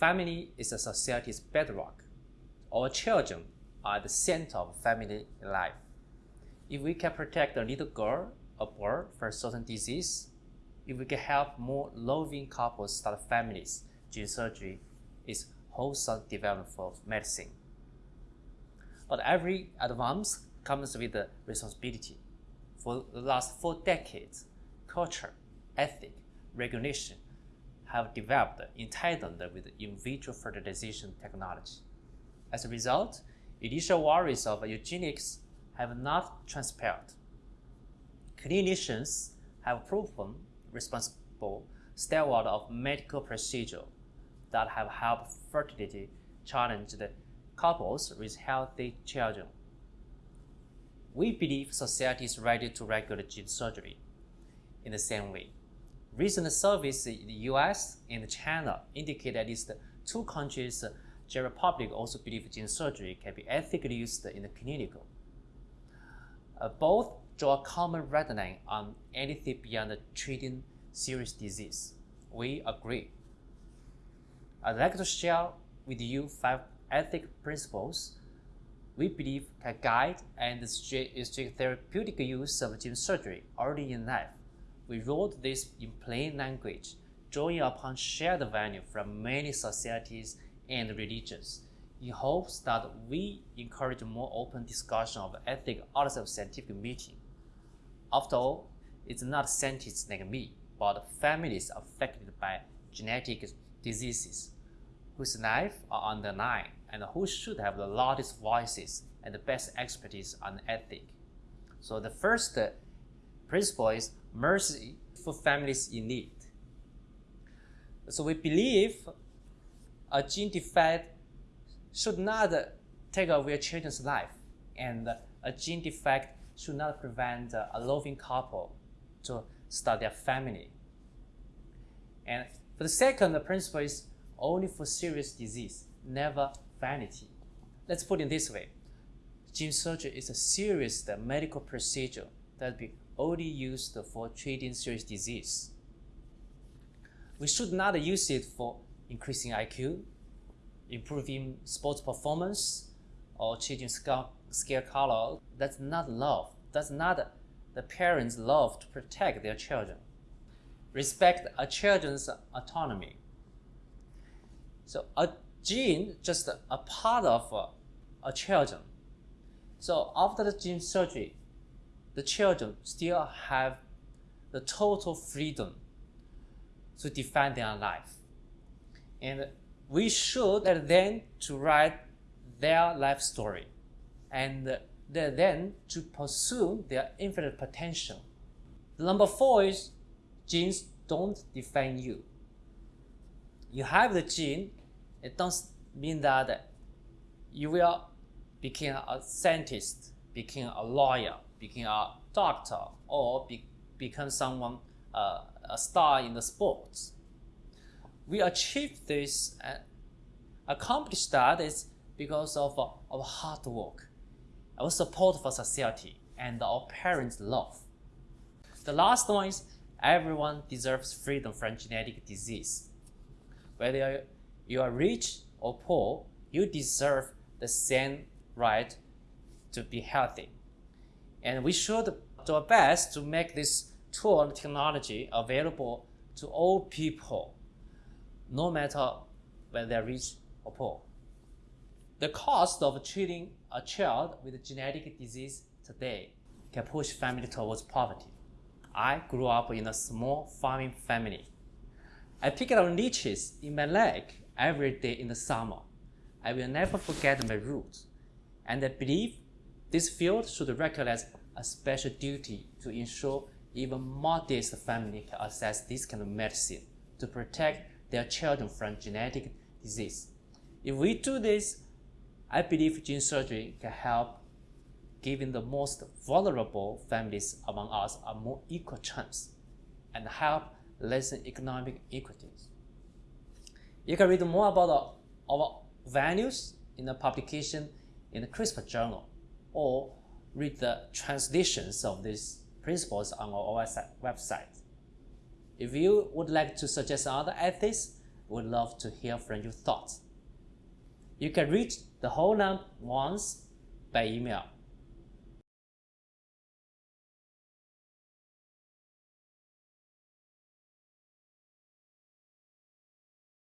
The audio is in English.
family is a society's bedrock. Our children are the center of family life. If we can protect a little girl or boy from certain disease, if we can help more loving couples start families, gene surgery is wholesome development for medicine. But every advance comes with a responsibility. For the last four decades, culture, ethic, regulation have developed in tandem with in vitro fertilization technology. As a result, initial worries of eugenics have not transpired. Clinicians have proven responsible stalwart of medical procedure that have helped fertility challenged couples with healthy children. We believe society is ready to regulate gene surgery in the same way. Recent surveys in the US and China indicate that at least two countries, general Republic also believe gene surgery can be ethically used in the clinical. Uh, both draw a common red line on anything beyond treating serious disease. We agree. I'd like to share with you five ethic principles we believe can guide and restrict therapeutic use of gene surgery early in life. We wrote this in plain language, drawing upon shared value from many societies and religions, in hopes that we encourage more open discussion of ethics outside of scientific meeting. After all, it's not scientists like me, but families affected by genetic diseases whose lives are on the line and who should have the loudest voices and the best expertise on ethic. So the first principle is mercy for families in need. So we believe a gene defect should not take away a children's life, and a gene defect should not prevent a loving couple to start their family. And for the second, the principle is only for serious disease, never vanity. Let's put it this way. Gene surgery is a serious medical procedure that be only used for treating serious disease. We should not use it for increasing IQ, improving sports performance, or changing scale color. That's not love. That's not the parents' love to protect their children. Respect a children's autonomy. So a gene just a part of a children. So after the gene surgery, the children still have the total freedom to define their life. And we should let them to write their life story and then to pursue their infinite potential. The number four is genes don't define you. You have the gene it doesn't mean that you will become a scientist, become a lawyer, become a doctor, or be, become someone, uh, a star in the sports. We achieve this and accomplish that is because of uh, our hard work, our support for society, and our parents' love. The last one is everyone deserves freedom from genetic disease. Whether you are rich or poor, you deserve the same right to be healthy. And we should do our best to make this tool and technology available to all people, no matter whether they're rich or poor. The cost of treating a child with a genetic disease today can push family towards poverty. I grew up in a small farming family. I picked up leeches in my leg every day in the summer. I will never forget my roots, and I believe this field should recognize a special duty to ensure even modest families can access this kind of medicine to protect their children from genetic disease. If we do this, I believe gene surgery can help giving the most vulnerable families among us a more equal chance and help lessen economic inequities. You can read more about our values in the publication in the CRISPR journal or read the translations of these principles on our website. If you would like to suggest other ethics would love to hear from your thoughts. You can reach the whole number once by email